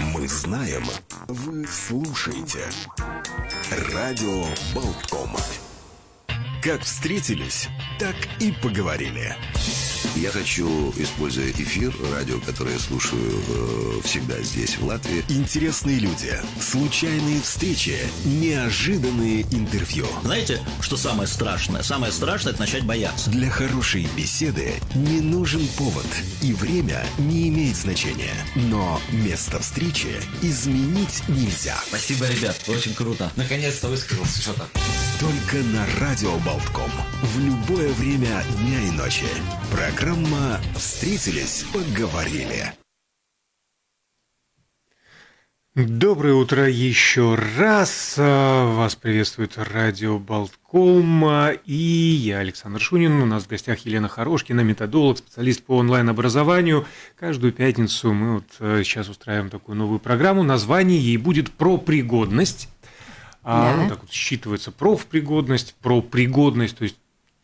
Мы знаем, вы слушаете. Радио Болтком. Как встретились, так и поговорили. Я хочу, используя эфир, радио, которое я слушаю э, всегда здесь, в Латвии. Интересные люди, случайные встречи, неожиданные интервью. Знаете, что самое страшное? Самое страшное – это начать бояться. Для хорошей беседы не нужен повод, и время не имеет значения. Но место встречи изменить нельзя. Спасибо, ребят, очень круто. Наконец-то высказался что-то. Только на Радио Болтком. В любое время дня и ночи. Программа «Встретились, поговорили». Доброе утро еще раз. Вас приветствует радио Болтком. И я, Александр Шунин. У нас в гостях Елена Хорошкина, методолог, специалист по онлайн-образованию. Каждую пятницу мы вот сейчас устраиваем такую новую программу. Название ей будет «Про пригодность». А, Да. ну, так вот считывается профпригодность, про пригодность, то есть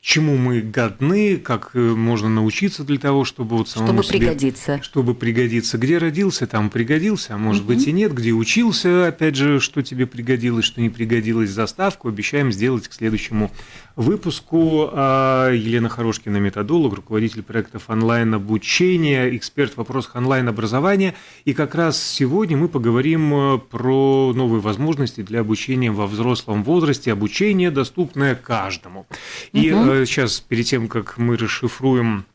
чему мы годны, как э, можно научиться для того, чтобы вот самому Чтобы себе- пригодиться. чтобы пригодиться. Где родился, там пригодился, а может быть и нет. Где учился, опять же, что тебе пригодилось, что не пригодилось. Заставку обещаем сделать к следующему выпуску. А, Елена Хорошкина, методолог, руководитель проектов онлайн-обучения, эксперт в вопросах онлайн-образования. И как раз сегодня мы поговорим э, про новые возможности для обучения во взрослом возрасте, обучение, доступное каждому. И э, сейчас, перед тем, как мы расшифруем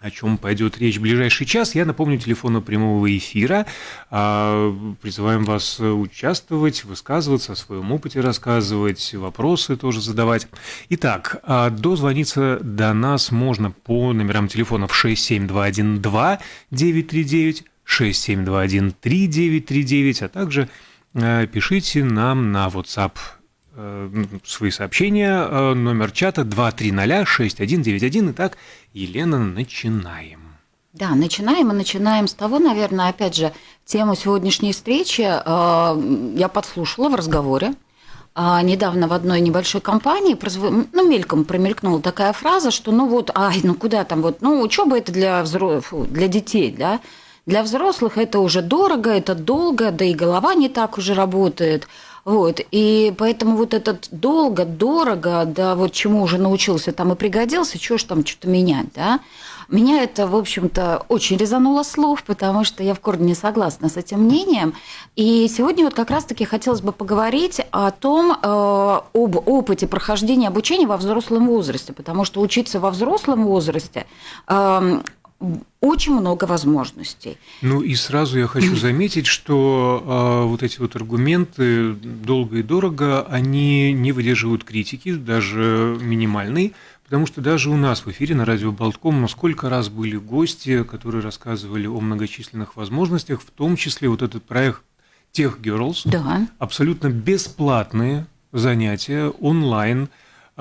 о чем пойдет речь в ближайший час. Я напомню телефон прямого эфира. А, Призываем вас участвовать, высказываться, о своем опыте рассказывать, вопросы тоже задавать. Итак, а, дозвониться до нас можно по номерам телефонов 67212-939, 67213-939, а также э, пишите нам на WhatsApp э, свои сообщения. Э, Номер чата 2306191. Итак, Елена, начинаем. Да, начинаем. Мы начинаем с того, наверное, опять же, тему сегодняшней встречи э, я подслушала в разговоре. А, недавно в одной небольшой компании ну, мельком промелькнула такая фраза, что ну вот, ай, ну куда там вот, ну учеба это для, взро... для детей, да, для взрослых это уже дорого, это долго, да и голова не так уже работает. Вот, и поэтому вот этот долго, дорого, да, вот чему уже научился там и пригодился, чего ж там что-то менять, да. Меня это, в общем-то, очень резануло слов, потому что я в корне не согласна с этим мнением. И сегодня вот как раз-таки хотелось бы поговорить о том, э, об опыте прохождения обучения во взрослом возрасте, потому что учиться во взрослом возрасте э, очень много возможностей. Ну и сразу я хочу заметить, что а, вот эти вот аргументы долго и дорого, они не выдерживают критики, даже минимальной, потому что даже у нас в эфире на радио Болтком ну, сколько раз были гости, которые рассказывали о многочисленных возможностях, в том числе вот этот проект Тех Girls, Да. абсолютно бесплатные занятия онлайн,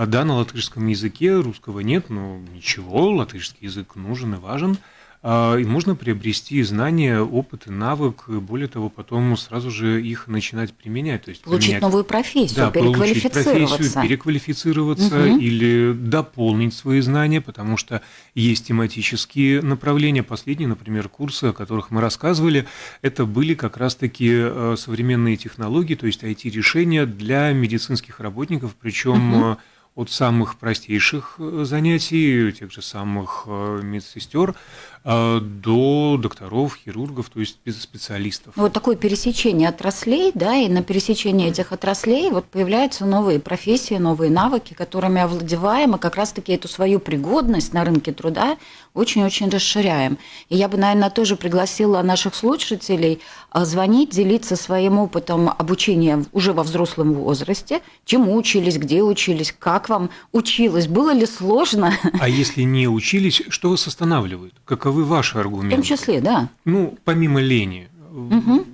да, на латышском языке, русского нет, но ничего, латышский язык нужен и важен. А, И можно приобрести знания, опыт и навык, и более того, потом сразу же их начинать применять. То есть Получить применять- новую профессию, да, получить переквалифицироваться. профессию, переквалифицироваться Мгм. или дополнить свои знания, потому что есть тематические направления. Последние, например, курсы, о которых мы рассказывали, это были как раз-таки э, современные технологии, то есть IT-решения для медицинских работников, причем э, от самых простейших э, занятий, тех же самых э, медсестер, до докторов, хирургов, то есть спе- специалистов. Вот такое пересечение отраслей, да, и на пересечении этих отраслей вот появляются новые профессии, новые навыки, которыми овладеваем, и как раз-таки эту свою пригодность на рынке труда очень-очень расширяем. И я бы, наверное, тоже пригласила наших слушателей а, звонить, делиться своим опытом обучения уже во взрослом возрасте, чему учились, где учились, как вам училось, было ли сложно, А если не учились, что вас останавливает? Каковы ваши в аргументы? том числе, да. Ну, помимо лени,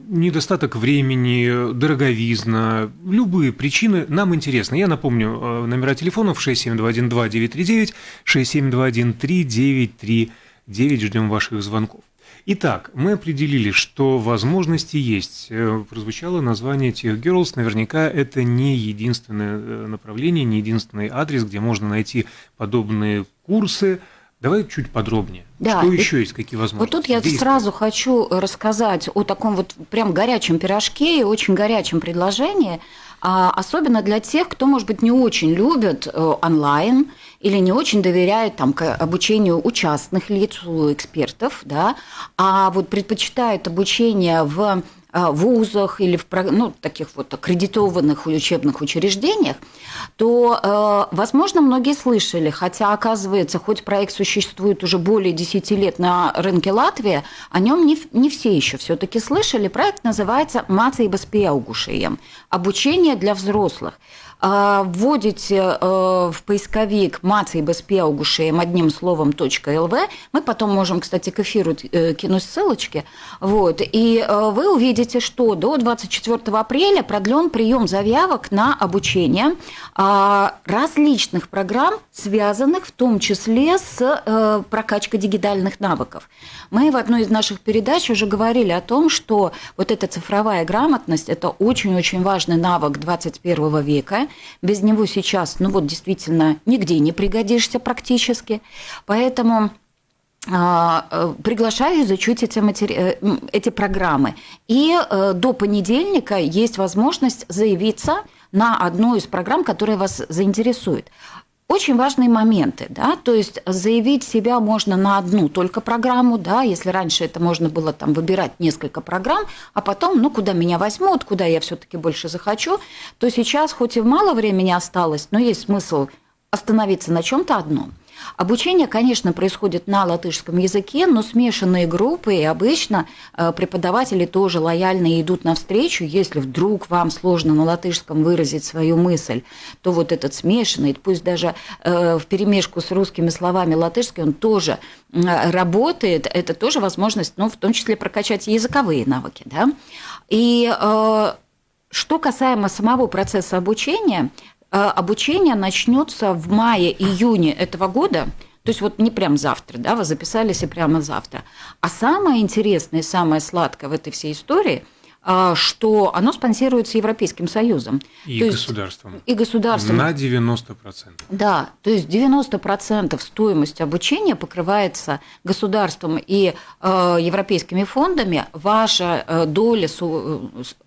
недостаток времени, дороговизна, любые причины нам интересны. Я напомню, э, номера телефонов 67212-939, 67213-939. Ждем ваших звонков. Итак, мы определили, что возможности есть. Э, Прозвучало название Tech Girls. Наверняка это не единственное э, направление, не единственный адрес, где можно найти подобные курсы, Давай чуть подробнее. Да, что и- еще есть, какие возможности? Вот тут я искать? сразу хочу рассказать о таком вот прям горячем пирожке и очень горячем предложении, а, особенно для тех, кто, может быть, не очень любит э, онлайн или не очень доверяет там, к обучению у частных лиц, у экспертов, да, а вот предпочитает обучение в вузах или в ну, таких вот аккредитованных учебных учреждениях, то, э, возможно, многие слышали, хотя, оказывается, хоть проект существует уже более 10 лет на рынке Латвии, о нем не, не все еще все-таки слышали. Проект называется «Mācības pieaugušajiem» – обучение для взрослых. А, Вводите э, в поисковик «Mācības pieaugušajiem» одним словом .lv. Мы потом можем, кстати, к эфиру э, кинуть ссылочки. Вот. И э, вы увидите, что до 24 апреля продлен прием заявок на обучение а, различных программ, связанных в том числе с прокачкой дигитальных навыков. Мы в одной из наших передач уже говорили о том, что вот эта цифровая грамотность – это очень-очень важный навык 21 века. Без него сейчас, ну вот действительно, нигде не пригодишься практически. Поэтому а, э, приглашаю изучить эти, матери... э, эти программы. И э, до понедельника есть возможность заявиться на одну из программ, которая вас заинтересует. Очень важные моменты, да, то есть заявить себя можно на одну только программу, да, если раньше это можно было там выбирать несколько программ, а потом, ну, куда меня возьмут, куда я все-таки больше захочу, то сейчас, хоть и мало времени осталось, но есть смысл остановиться на чем-то одном. Обучение, конечно, происходит на латышском языке, но смешанные группы, и обычно э, преподаватели тоже лояльно идут навстречу. Если вдруг вам сложно на латышском выразить свою мысль, то вот этот смешанный, пусть даже э, в перемешку с русскими словами латышский, он тоже работает. Это тоже возможность, ну, в том числе прокачать языковые навыки. Да? И э, что касаемо самого процесса обучения, обучение начнется в мае-июне этого года. То есть вот не прям завтра, да, вы записались и прямо завтра. А самое интересное и самое сладкое в этой всей истории, а, что оно спонсируется Европейским Союзом. И То есть государством. И государством. На 90%. Да, то есть 90% стоимости обучения покрывается государством и э, европейскими фондами. Ваша э, доля со,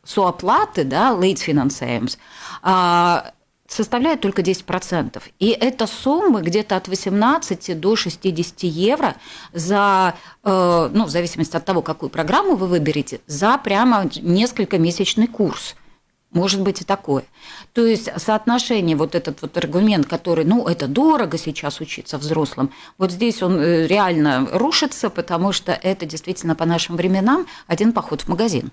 сооплаты, да, late financiers, э, составляет только 10%. И это суммы где-то от 18 до 60 евро за, э, ну, в зависимости от того, какую программу вы выберете, за прямо несколько месячный курс. Может быть и такое. То есть соотношение, вот этот вот аргумент, который, ну, это дорого сейчас учиться взрослым, вот здесь он э, реально рушится, потому что это действительно по нашим временам один поход в магазин.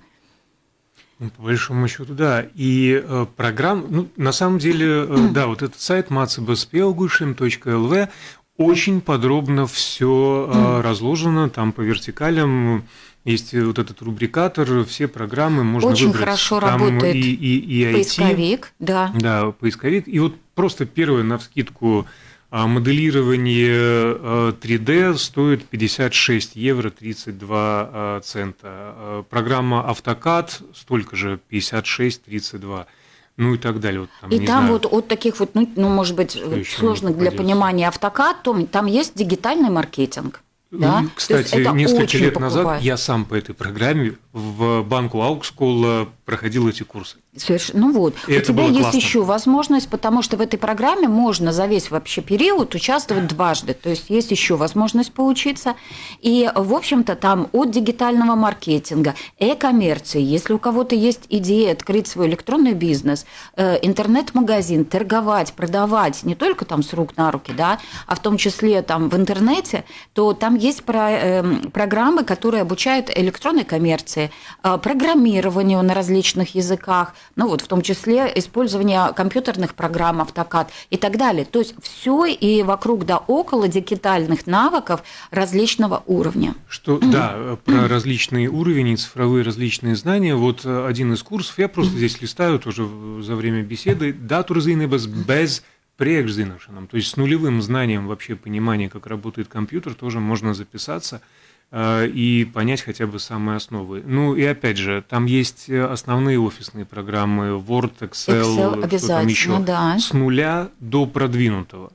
Ну, по большому счету, да. И э, программ, ну, на самом деле, э, да, вот этот сайт macbspelgushim.lv очень подробно все э, разложено, там по вертикалям есть вот этот рубрикатор, все программы можно Очень выбрать. хорошо Там работает и, и, и IT, Поисковик, да. Да, поисковик. И вот просто первое на вскидку а, моделирование э, 3D стоит 56 евро 32 а, цента. А, Программа AutoCAD столько же 56-32. Ну и так далее. Вот, там, И там знаю, вот от таких вот, ну, ну, может быть, сложных для понимания автокад, то там есть дигитальный маркетинг. Да? Ну, есть Кстати, несколько лет назад покупает. я сам по этой программе в банку Аукскола проходил эти курсы. Соверш- Ну вот, И у это тебя было есть классно. еще возможность, потому что в этой программе можно за весь вообще период участвовать дважды. То есть есть еще возможность поучиться. И, в общем-то, там от дигитального маркетинга, э-коммерции, если у кого-то есть идея открыть свой электронный бизнес, э, интернет-магазин, торговать, продавать не только там с рук на руки, да, а в том числе там в интернете, то там есть про- эм, программы, которые обучают электронной коммерции, э, программированию на различных языках, ну вот в том числе использование компьютерных программ, автокад и так далее. То есть все и вокруг да около дигитальных навыков различного уровня. Что, да, про различные уровни, цифровые различные знания. Вот э, один из курсов, я просто здесь листаю тоже за время беседы, датурзинебас без приekzināšanām. То есть с нулевым знанием вообще понимания, как работает компьютер, тоже можно записаться и понять хотя бы самые основы. Ну и опять же, там есть э, основные офисные программы Word, Excel, Excel что там еще, да. с нуля до продвинутого.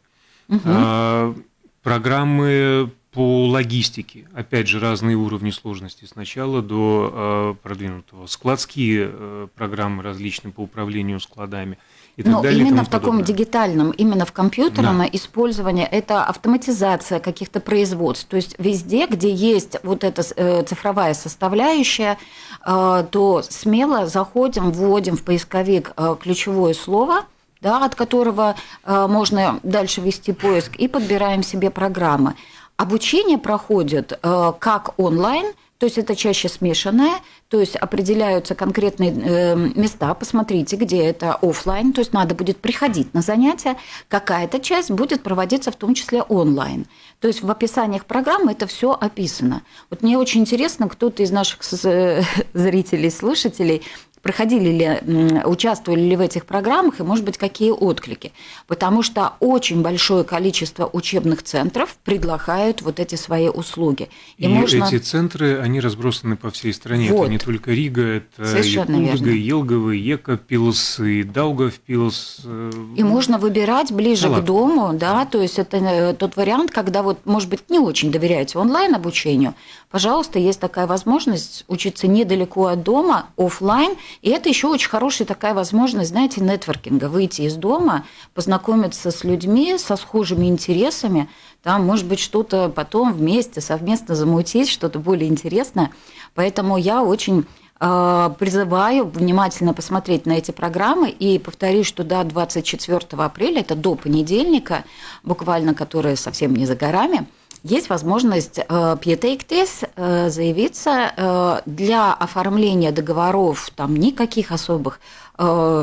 А, программы по логистике. Опять же, разные уровни сложности. Сначала до э, продвинутого. Складские э, программы различные по управлению складами и так Но далее. именно в таком подобное. дигитальном, именно в компьютерном Да. использовании это автоматизация каких-то производств. То есть везде, где есть вот эта э, цифровая составляющая, э, то смело заходим, вводим в поисковик э, ключевое слово, да, от которого э, можно дальше вести поиск, и подбираем себе программы. Обучение проходит э, как онлайн, то есть это чаще смешанное, то есть определяются конкретные э, места, посмотрите, где это офлайн, то есть надо будет приходить на занятия, какая-то часть будет проводиться в том числе онлайн. То есть в описаниях программы это все описано. Вот мне очень интересно, кто-то из наших э, зрителей, слушателей проходили ли, участвовали ли в этих программах и, может быть, какие отклики. Потому что очень большое количество учебных центров предлагают вот эти свои услуги. И, эти центры, они разбросаны по всей стране. Вот. Это не только Рига, это Совершенно и и Елгово, и Екапилс, и Даугавпилс. э, И можно выбирать ближе Да к дому, да, то есть это э, тот вариант, когда вот, может быть, не очень доверяете онлайн-обучению, пожалуйста, есть такая возможность учиться недалеко от дома, офлайн, и это еще очень хорошая такая возможность, знаете, нетворкинга, выйти из дома, познакомиться с людьми со схожими интересами, там, может быть, что-то потом вместе, совместно замутить, что-то более интересное. Поэтому я очень э, призываю внимательно посмотреть на эти программы. И повторюсь, что до 24 апреля, это до понедельника, буквально, которая совсем не за горами, есть возможность э, пьетейктес э, заявиться э, для оформления договоров, там никаких особых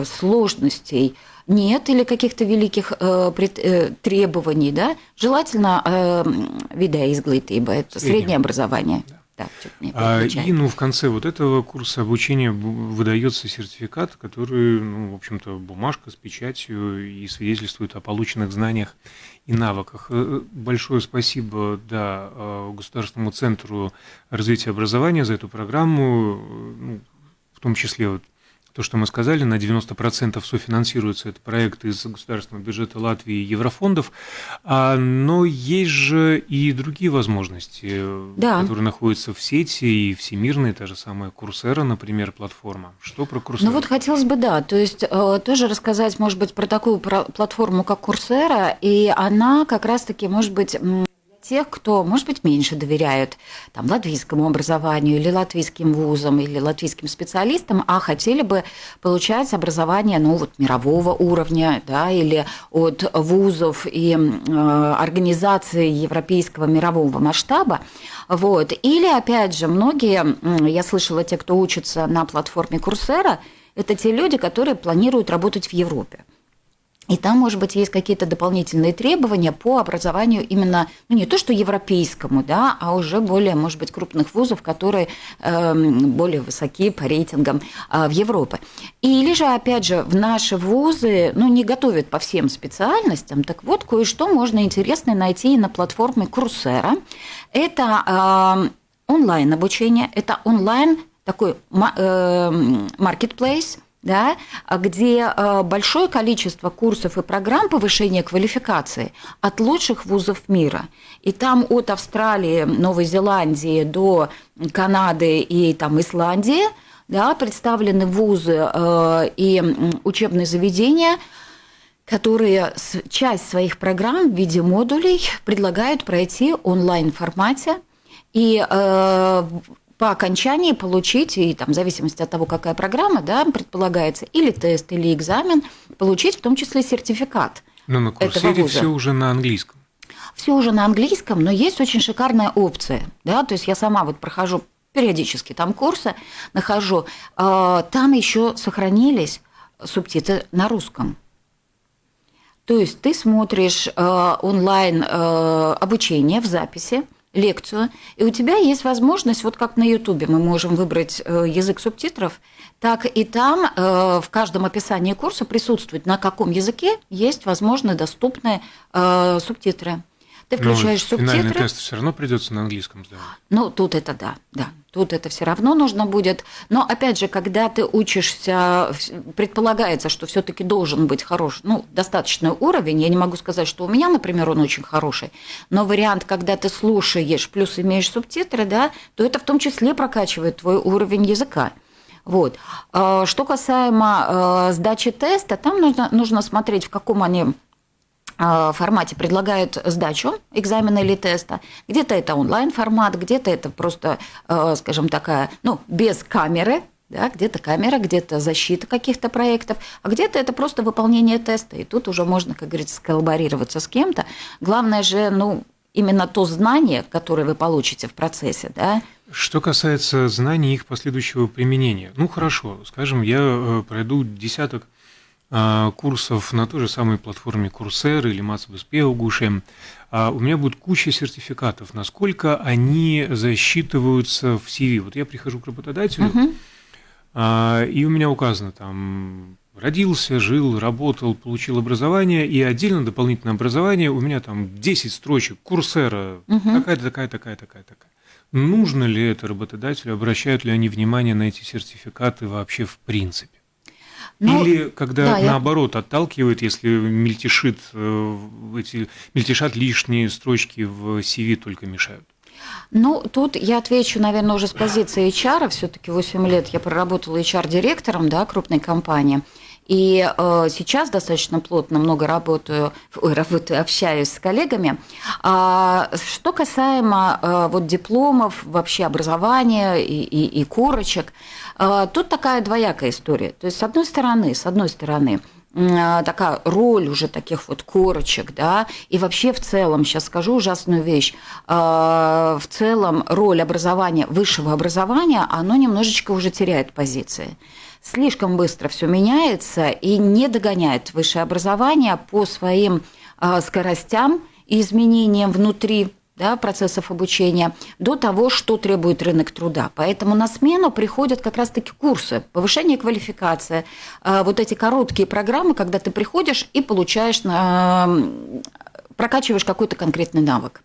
сложностей нет или каких-то великих э, пред- э, требований, да, желательно э, видеоизглытыба, это Среднее. среднее образование. Да, мне А, и ну, в конце вот этого курса обучения бу- выдается сертификат, который, ну, в общем-то, бумажка с печатью и свидетельствует о полученных знаниях и навыках. Э, Большое спасибо да, э, Государственному центру развития образования за эту программу, э, ну, в том числе вот то, что мы сказали, на 90% софинансируется этот проект из государственного бюджета Латвии и еврофондов, А, но есть же и другие возможности, Да. которые находятся в сети и всемирные, та же самая Курсера, например, платформа. Что про Курсеру? Ну вот хотелось бы, да, то есть э, тоже рассказать, может быть, про такую платформу, как Курсера, и она как раз-таки, может быть, тех, кто, может быть, меньше доверяют там, латвийскому образованию или латвийским вузам или латвийским специалистам, а хотели бы получать образование ну, вот, мирового уровня да, или от вузов и э, организаций европейского мирового масштаба. Вот. Или, опять же, многие, я слышала, те, кто учится на платформе Курсера, это те люди, которые планируют работать в Европе. И там, может быть, есть какие-то дополнительные требования по образованию именно, ну, не то что европейскому, да, а уже более, может быть, крупных вузов, которые эм, более высоки по рейтингам э, в Европе. Или же, опять же, в наши вузы, ну, не готовят по всем специальностям, так вот, кое-что можно интересное найти и на платформе Курсера. Это эм, онлайн-обучение, это онлайн такой ма- эм, marketplace, да, где э, большое количество курсов и программ повышения квалификации от лучших вузов мира. И там от Австралии, Новой Зеландии до Канады и там Исландии да, представлены вузы э, и учебные заведения, которые часть своих программ в виде модулей предлагают пройти онлайн формате и э, по окончании получить, и там, в зависимости от того, какая программа, да, предполагается, или тест, или экзамен, получить в том числе сертификат. Но на этого Курсере все уже на английском. Все уже на английском, но есть очень шикарная опция. Да? То есть я сама вот прохожу периодически там курсы, нахожу. э, Там еще сохранились субтитры на русском. То есть ты смотришь э, онлайн э, обучение в записи, лекцию, и у тебя есть возможность, вот как на Ютубе мы можем выбрать э, язык субтитров, так и там э, в каждом описании курса присутствует, на каком языке есть возможно доступные э, субтитры. Ты включаешь Но субтитры. Финальный тест все равно придется на английском сдавать. Ну, тут это да, да. Тут это все равно нужно будет. Но опять же, когда ты учишься, предполагается, что все-таки должен быть хороший, ну, достаточный уровень. Я не могу сказать, что у меня, например, он очень хороший. Но вариант, когда ты слушаешь, плюс имеешь субтитры, да, то это в том числе прокачивает твой уровень языка. Вот. А, что касаемо а, сдачи теста, там нужно, нужно смотреть, в каком они формате предлагают сдачу экзамена или теста. Где-то это онлайн-формат, где-то это просто, скажем, такая, ну, без камеры, да, где-то камера, где-то защита каких-то проектов, а где-то это просто выполнение теста. И тут уже можно, как говорится, сколлаборироваться с кем-то. Главное же, ну, именно то знание, которое вы получите в процессе, да, что касается знаний их последующего применения, ну хорошо, скажем, я э, пройду десяток курсов на той же самой платформе Coursera или Мацбеспеугуше, а у меня будет куча сертификатов, насколько они засчитываются в CV. Вот я прихожу к работодателю, uh-huh. и у меня указано там родился, жил, работал, получил образование, и отдельно дополнительное образование, у меня там 10 строчек, Курсера, uh-huh. такая-то, такая, такая, такая, такая. Нужно ли это работодателю, обращают ли они внимание на эти сертификаты вообще в принципе? Ну, Или когда да, наоборот я... отталкивает, если мельтешит э, эти мельтешат лишние строчки в CV только мешают? Ну, тут я отвечу, наверное, уже с позиции HR. Все-таки 8 лет я проработала HR-директором да, крупной компании. И э, сейчас достаточно плотно много работаю, ой, работаю, общаюсь с коллегами. А, что касаемо э, вот дипломов, вообще образования и, и, и корочек, тут такая двоякая история. То есть, с одной стороны, с одной стороны, э, такая роль уже таких вот корочек, да, и вообще в целом, сейчас скажу ужасную вещь, э, в целом роль образования, высшего образования, оно немножечко уже теряет позиции слишком быстро все меняется и не догоняет высшее образование по своим а, скоростям и изменениям внутри да, процессов обучения до того, что требует рынок труда. Поэтому на смену приходят как раз-таки курсы, повышение квалификации, а, вот эти короткие программы, когда ты приходишь и получаешь, прокачиваешь какой-то конкретный навык.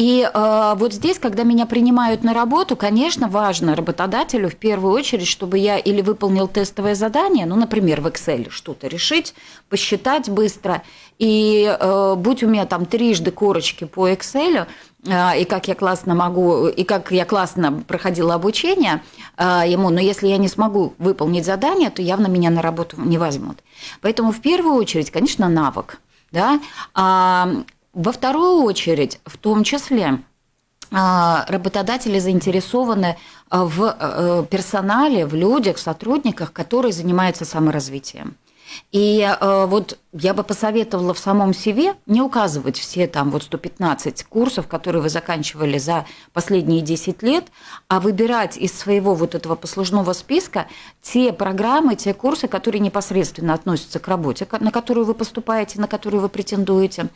И э, вот здесь, когда меня принимают на работу, конечно, важно работодателю в первую очередь, чтобы я или выполнил тестовое задание, ну, например, в Excel что-то решить, посчитать быстро, и э, будь у меня там трижды корочки по Excel, э, и как я классно могу, и как я классно проходила обучение э, ему, но если я не смогу выполнить задание, то явно меня на работу не возьмут. Поэтому в первую очередь, конечно, навык. Да? А, во вторую очередь, в том числе, а, работодатели заинтересованы а, в э, персонале, в людях, сотрудниках, которые занимаются саморазвитием. И э, вот я бы посоветовала в самом себе не указывать все там вот 115 курсов, которые вы заканчивали за последние 10 лет, а выбирать из своего вот этого послужного списка те программы, те курсы, которые непосредственно относятся к работе, на которую вы поступаете, на которую вы претендуете.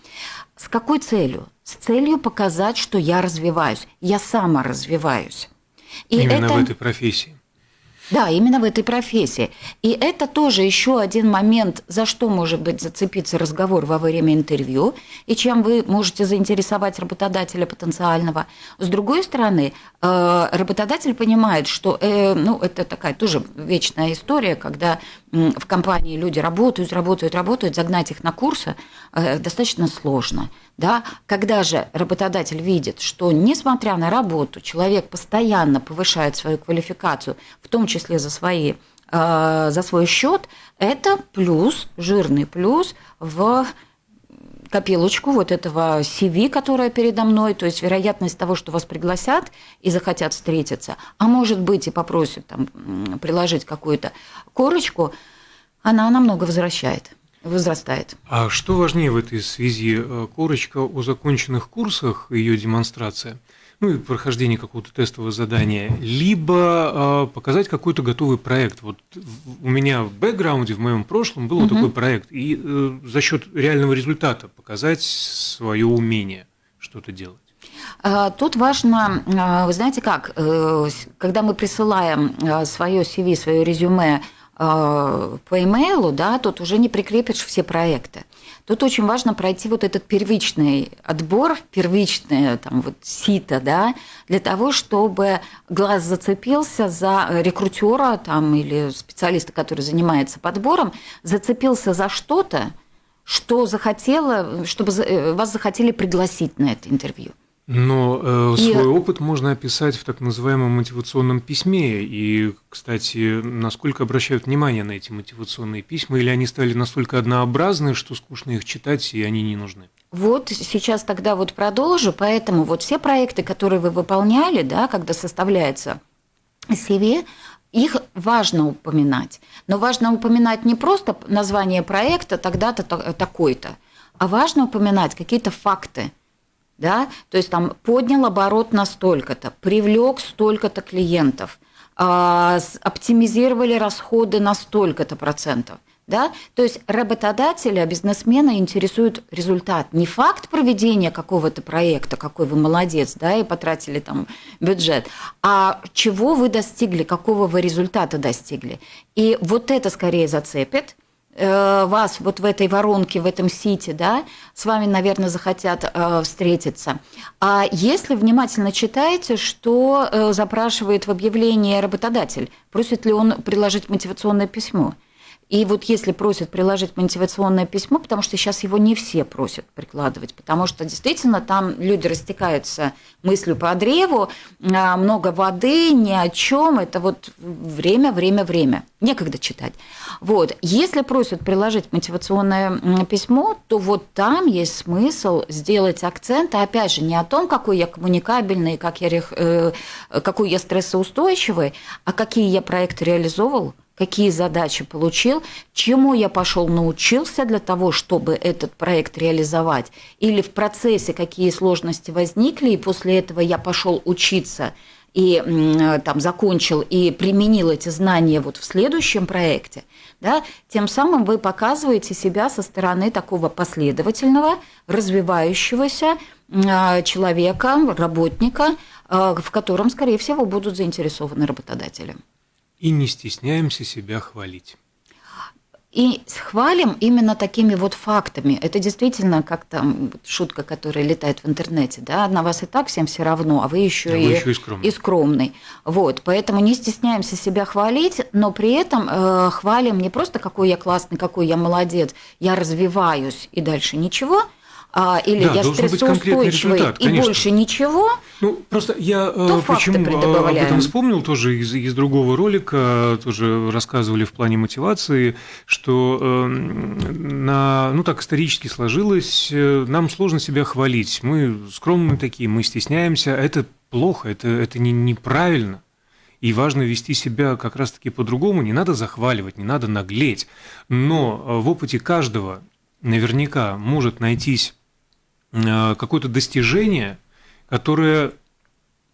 С какой целью? С целью показать, что я развиваюсь, я сама развиваюсь. И Именно это... в этой профессии. Да, именно в этой профессии. И это тоже еще один момент, за что может быть зацепиться разговор во время интервью, и чем вы можете заинтересовать работодателя потенциального. С другой стороны, э, работодатель понимает, что э, ну, это такая тоже вечная история, когда в компании люди работают, работают, работают, загнать их на курсы э, достаточно сложно. Да? Когда же работодатель видит, что несмотря на работу, человек постоянно повышает свою квалификацию, в том числе за, свои, э, за свой счет, это плюс, жирный плюс в копилочку вот этого CV, которое передо мной, то есть вероятность того, что вас пригласят и захотят встретиться, а может быть и попросят там, приложить какую-то корочку, она намного возвращает возрастает. А что важнее в этой связи? Э, корочка о законченных курсах, ее демонстрация, ну и прохождение какого-то тестового задания, либо э, показать какой-то готовый проект. Вот у меня в бэкграунде, в моем прошлом был угу. такой проект, и э, за счет реального результата показать свое умение что-то делать. А, тут важно, вы знаете как, когда мы присылаем свое CV, свое резюме по имейлу, да, тут уже не прикрепишь все проекты. Тут очень важно пройти вот этот первичный отбор, первичное там вот сито, да, для того, чтобы глаз зацепился за рекрутера там или специалиста, который занимается подбором, зацепился за что-то, что захотела, чтобы э, вас захотели пригласить на это интервью. Но э, и... свой опыт можно описать в так называемом мотивационном письме. И, кстати, насколько обращают внимание на эти мотивационные письма, или они стали настолько однообразны, что скучно их читать, и они не нужны? Вот сейчас тогда вот продолжу. Поэтому вот все проекты, которые вы выполняли, да, когда составляется CV, их важно упоминать. Но важно упоминать не просто название проекта тогда-то такой-то, а важно упоминать какие-то факты – да, то есть там поднял оборот на столько-то, привлек столько-то клиентов, а, оптимизировали расходы на столько-то процентов. Да? То есть работодателя, бизнесмена интересует результат. Не факт проведения какого-то проекта, какой вы молодец, да, и потратили там бюджет, а чего вы достигли, какого вы результата достигли. И вот это скорее зацепит, вас вот в этой воронке, в этом сити, да, с вами, наверное, захотят э, встретиться. А если внимательно читаете, что э, запрашивает в объявлении работодатель, просит ли он приложить мотивационное письмо? И вот если просят приложить мотивационное письмо, потому что сейчас его не все просят прикладывать, потому что действительно там люди растекаются мыслью по древу, а, много воды, ни о чем, это вот время, время, время, некогда читать. Вот, если просят приложить мотивационное письмо, то вот там есть смысл сделать акцент, а опять же, не о том, какой я коммуникабельный, как я, э, какой я стрессоустойчивый, а какие я проекты реализовал, какие задачи получил, чему я пошел научился для того, чтобы этот проект реализовать, или в процессе какие сложности возникли, и после этого я пошел учиться и там закончил и применил эти знания вот в следующем проекте, да, тем самым вы показываете себя со стороны такого последовательного, развивающегося а, человека, работника, а, в котором, скорее всего, будут заинтересованы работодатели и не стесняемся себя хвалить. И хвалим именно такими вот фактами. Это действительно как там шутка, которая летает в интернете, да, на вас и так всем все равно, а вы еще, а и, вы еще и, скромный. и скромный. Вот, поэтому не стесняемся себя хвалить, но при этом э, хвалим не просто какой я классный, какой я молодец, я развиваюсь и дальше ничего, а, или да, я стрессоустойчивый и конечно. больше ничего, ну, просто я то э, почему об этом вспомнил тоже из, из другого ролика, тоже рассказывали в плане мотивации, что э, на, ну так исторически сложилось, э, нам сложно себя хвалить, мы скромные такие, мы стесняемся, это плохо, это, это не, неправильно. И важно вести себя как раз-таки по-другому, не надо захваливать, не надо наглеть. Но э, в опыте каждого наверняка может найтись Э, какое-то достижение, которое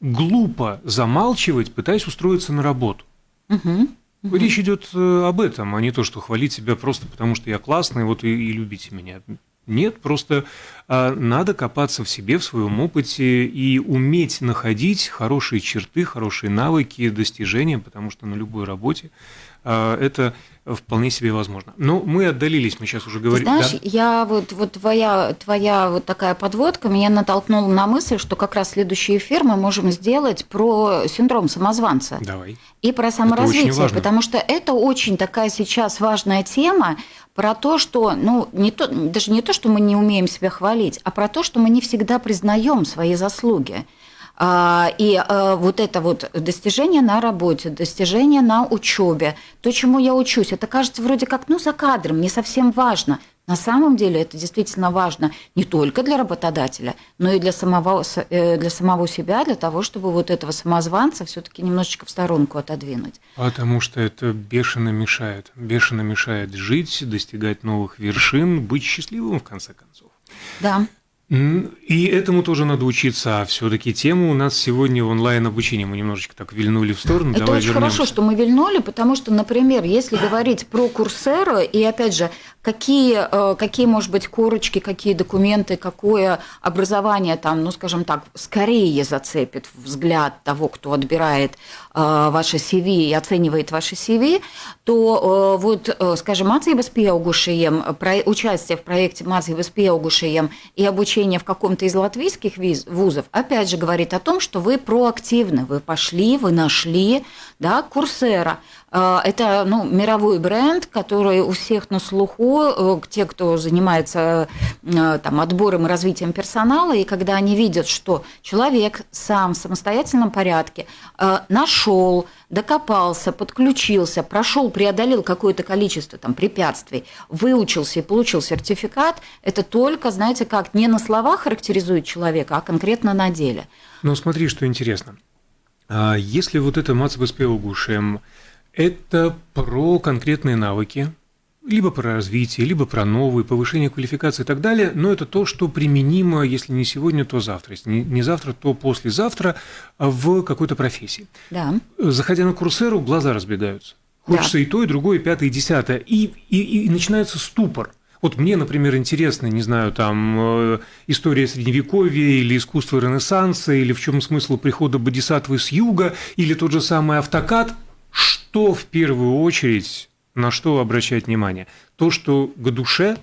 глупо замалчивать, пытаясь устроиться на работу. Угу. Угу. Речь идет э, об этом, а не то, что хвалить себя просто потому, что я классный, вот и, и любите меня. Нет, просто надо копаться в себе, в своем опыте и уметь находить хорошие черты, хорошие навыки, достижения, потому что на любой работе а, это вполне себе возможно. Но мы отдалились, мы сейчас уже говорим. знаешь, да? я вот, вот твоя, твоя вот такая подводка меня натолкнула на мысль, что как раз следующий эфир мы можем сделать про синдром самозванца. Давай. И про саморазвитие, потому что это очень такая сейчас важная тема про то, что, ну, не то, даже не то, что мы не умеем себя хвалить, а про то, что мы не всегда признаем свои заслуги. А, и а, вот это вот достижение на работе, достижение на учебе, то, чему я учусь, это кажется вроде как, ну, за кадром, не совсем важно. На самом деле это действительно важно не только для работодателя, но и для самого, э, для самого себя, для того, чтобы вот этого самозванца все-таки немножечко в сторонку отодвинуть. Потому что это бешено мешает. Бешено мешает жить, достигать новых вершин, быть счастливым в конце концов. Да. И этому тоже надо учиться. А все-таки тема у нас сегодня онлайн-обучение. Мы немножечко так вильнули в сторону. Это Давай очень вернемся. хорошо, что мы вильнули, потому что, например, если говорить про Курсеру, и опять же, какие, э, какие, может быть, корочки, какие документы, какое образование там, ну, скажем так, скорее зацепит взгляд того, кто отбирает ваше CV и оценивает ваше CV, то вот, скажем, mācības pieaugušajiem, участие в проекте mācības pieaugušajiem и обучение в каком-то из латвийских вузов, опять же, говорит о том, что вы проактивны, вы пошли, вы нашли, да, Курсера – это ну, мировой бренд, который у всех на слуху, э, те, кто занимается э, там, отбором и развитием персонала, и когда они видят, что человек сам в самостоятельном порядке э, нашел, докопался, подключился, прошел, преодолел какое-то количество там, препятствий, выучился и получил сертификат, это только, знаете, как не на словах характеризует человека, а конкретно на деле. Ну, смотри, что интересно. А если вот это Мацбеспеугушем это про конкретные навыки, либо про развитие, либо про новые, повышение квалификации и так далее, но это то, что применимо, если не сегодня, то завтра, если не завтра, то послезавтра в какой-то профессии. Да. Заходя на курсеру, глаза разбегаются. Хочется да. и то, и другое, и пятое, и десятое. И, и, и начинается ступор. Вот мне, например, интересно, не знаю, там, э, история Средневековья или искусство Ренессанса, или в чем смысл прихода Бодисатвы с юга, или тот же самый автокад – что в первую очередь, на что обращать внимание? То, что к душе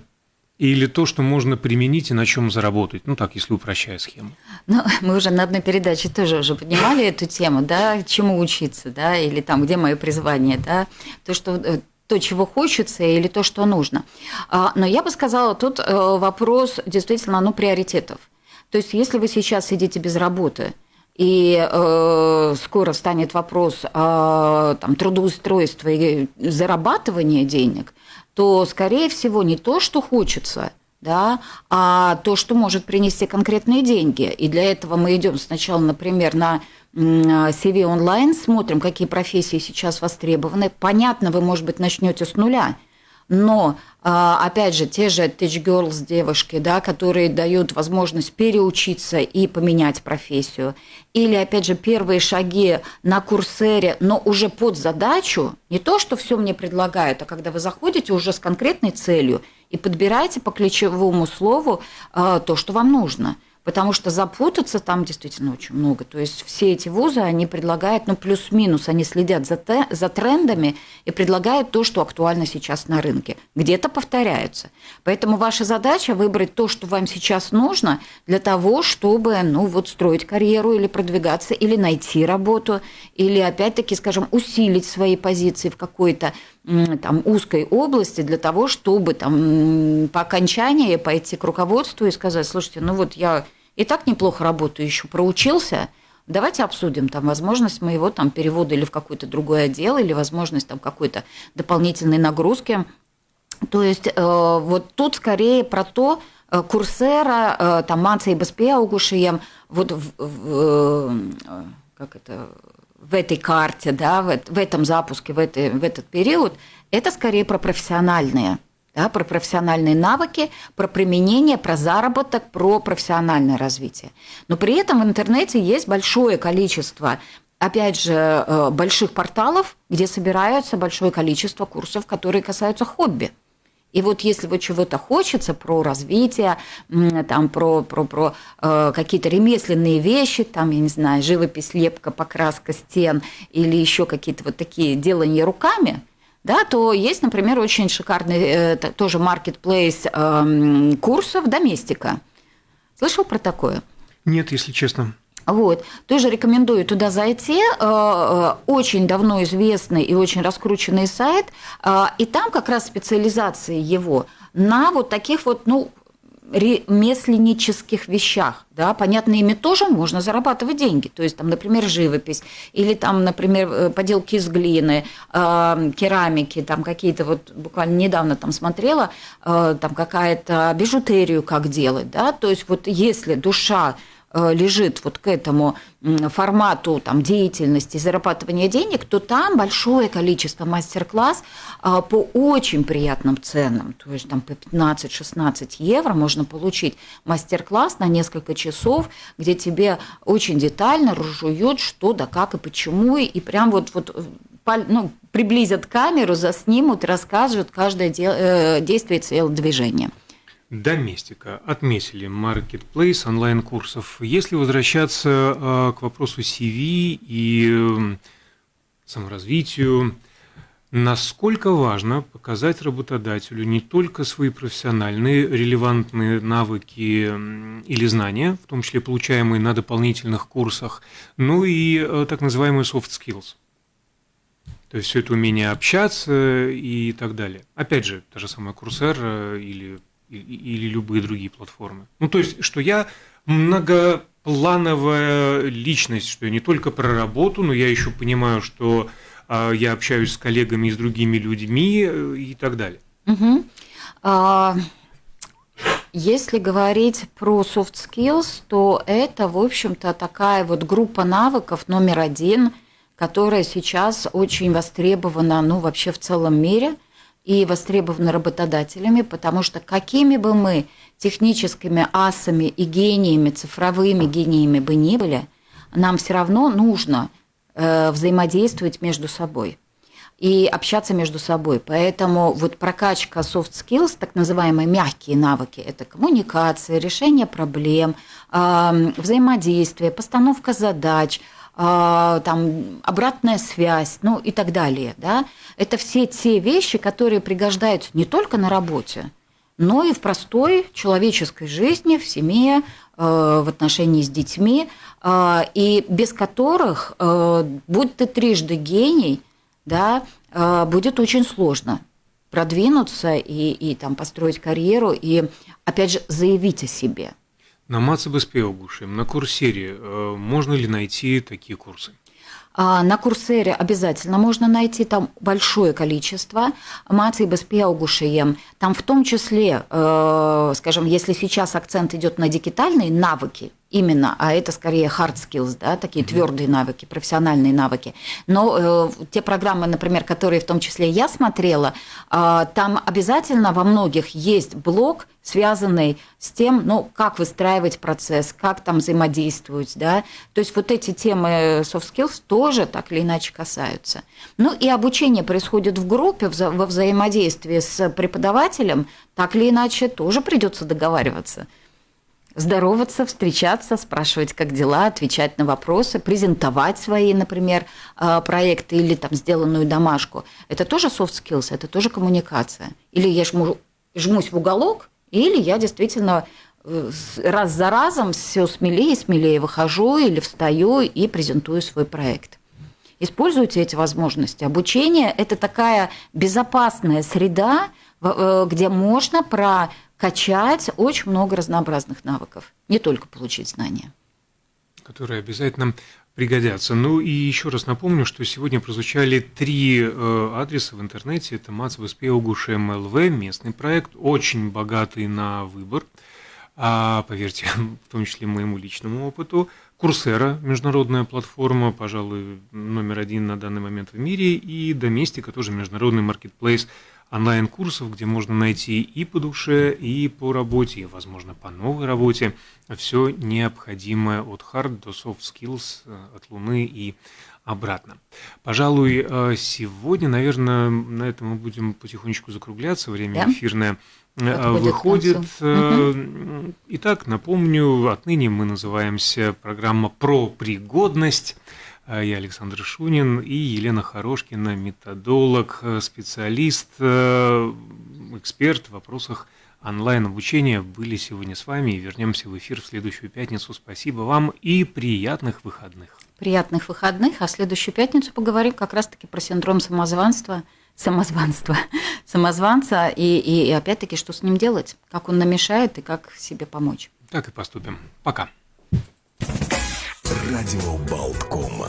или то, что можно применить и на чем заработать? Ну так, если упрощая схему. Ну, мы уже на одной передаче тоже уже поднимали эту тему, да, чему учиться, да, или там, где мое призвание, да, то, что э, то, чего хочется, или то, что нужно. А, но я бы сказала, тут э, вопрос действительно, ну, приоритетов. То есть, если вы сейчас сидите без работы – и э, скоро станет вопрос о там, трудоустройстве и зарабатывании денег, то, скорее всего, не то, что хочется, да, а то, что может принести конкретные деньги. И для этого мы идем сначала, например, на CV онлайн, смотрим, какие профессии сейчас востребованы. Понятно, вы, может быть, начнете с нуля – но а, опять же, те же Teach Girls девушки, да, которые дают возможность переучиться и поменять профессию. Или, опять же, первые шаги на курсере, но уже под задачу, не то, что все мне предлагают, а когда вы заходите уже с конкретной целью и подбираете по ключевому слову а, то, что вам нужно – потому что запутаться там действительно очень много. То есть все эти вузы, они предлагают, ну, плюс-минус, они следят за, те, за трендами и предлагают то, что актуально сейчас на рынке. Где-то повторяются. Поэтому ваша задача выбрать то, что вам сейчас нужно для того, чтобы, ну, вот строить карьеру или продвигаться, или найти работу, или, опять-таки, скажем, усилить свои позиции в какой-то там, узкой области для того, чтобы там, по окончании пойти к руководству и сказать, слушайте, ну вот я и так неплохо работаю, еще проучился, давайте обсудим там возможность моего там перевода или в какой-то другой отдел, или возможность там какой-то дополнительной нагрузки. То есть э, вот тут скорее про то, э, Курсера, э, там Манца и Беспеаугушием, вот в, в, как это, в этой карте, да, в, в этом запуске, в, этой, в этот период, это скорее про профессиональные да, про профессиональные навыки, про применение, про заработок, про профессиональное развитие. Но при этом в интернете есть большое количество опять же, э, больших порталов, где собираются большое количество курсов, которые касаются хобби. И вот если вот чего-то хочется про развитие, там, про, про, про э, какие-то ремесленные вещи, там, я не знаю, живопись, лепка, покраска стен или еще какие-то вот такие делания руками, да, то есть, например, очень шикарный э, тоже маркетплейс э, курсов «Доместика». Слышал про такое? Нет, если честно. Вот. Тоже рекомендую туда зайти. Э, э, очень давно известный и очень раскрученный сайт. Э, и там как раз специализация его на вот таких вот, ну, ремесленнических вещах. Да? Понятно, ими тоже можно зарабатывать деньги. То есть, там, например, живопись, или там, например, э, поделки из глины, э, керамики, там какие-то вот буквально недавно там смотрела, э, там какая-то бижутерию как делать. Да? То есть, вот если душа лежит вот к этому формату там, деятельности, зарабатывания денег, то там большое количество мастер-класс э, по очень приятным ценам. То есть там по 15-16 евро можно получить мастер-класс на несколько часов, где тебе очень детально разжуют, что да как и почему, и прям вот, вот э, ну, приблизят камеру, заснимут, расскажут каждое действие и движение. Доместика. Отметили маркетплейс онлайн-курсов. Если возвращаться э, к вопросу CV и саморазвитию. Насколько важно показать работодателю не только свои профессиональные релевантные навыки или знания, в том числе получаемые на дополнительных курсах, но и э, так называемые soft skills. То есть все это умение общаться и так далее. Опять же, та же самая Курсер или, или, любые другие платформы. Ну, то есть, что я многоплановая личность, что я не только про работу, но я еще понимаю, что а, я общаюсь с коллегами и с другими людьми э, и так далее. Угу. А, если говорить про soft skills, то это, в общем-то, такая вот группа навыков номер один, которая сейчас очень востребована, ну, вообще в целом мире и востребована работодателями, потому что какими бы мы техническими асами и гениями, цифровыми гениями бы ни были, нам все равно нужно – Э, взаимодействовать между собой и общаться между собой. Поэтому вот прокачка soft skills, так называемые мягкие навыки, это коммуникация, решение проблем, э, взаимодействие, постановка задач, там, обратная связь, ну и так далее. Да? Это все те вещи, которые пригождаются не только на работе, но и в простой человеческой жизни, в семье, в отношении с детьми. А, и без которых, э, будь ты трижды гений, да, э, будет очень сложно продвинуться и, и там, построить карьеру, и, опять же, заявить о себе. На Мацебеспеогушем, на Курсере э, можно ли найти такие курсы? А, на Курсере обязательно можно найти там большое количество mācības pieaugušajiem. Там в том числе, скажем, если сейчас акцент идет на дигитальные навыки, именно, а это скорее hard skills, да, такие mm-hmm. твердые навыки, профессиональные навыки. Но э, те программы, например, которые в том числе я смотрела, э, там обязательно во многих есть блок, связанный с тем, ну, как выстраивать процесс, как там взаимодействовать, да. То есть вот эти темы soft skills тоже так или иначе касаются. Ну и обучение происходит в группе, во взаимодействии с преподавателем, так или иначе тоже придется договариваться здороваться, встречаться, спрашивать, как дела, отвечать на вопросы, презентовать свои, например, а, проекты или там сделанную домашку. Это тоже soft skills, это тоже коммуникация. Или я жму, жмусь в уголок, или я действительно э, раз за разом все смелее и смелее выхожу или встаю и презентую свой проект. Используйте эти возможности. Обучение – это такая безопасная среда, э, где можно про качать очень много разнообразных навыков, не только получить знания. Которые обязательно пригодятся. Ну и еще раз напомню, что сегодня прозвучали три э, адреса в интернете. Это Мацвеспеугуш МЛВ, местный проект, очень богатый на выбор, а, поверьте, в том числе моему личному опыту. Курсера, международная платформа, пожалуй, номер один на данный момент в мире, и Доместика, тоже международный маркетплейс онлайн-курсов, где можно найти и по душе, и по работе, и, возможно, по новой работе все необходимое от hard до soft skills, э, от Луны и обратно. Пожалуй, э, сегодня, наверное, на этом мы будем потихонечку закругляться. Время да? эфирное э, выходит. Итак, напомню, отныне мы называемся программа про пригодность. А я Александр Шунин и Елена Хорошкина, методолог, специалист, э, эксперт в вопросах онлайн-обучения были сегодня с вами. И вернемся в эфир в следующую пятницу. Спасибо вам и приятных выходных. Приятных выходных. А в следующую пятницу поговорим как раз-таки про синдром самозванства, самозванства, самозванца и, и, и опять-таки, что с ним делать, как он намешает и как себе помочь. Так и поступим. Пока. Радио Болткома.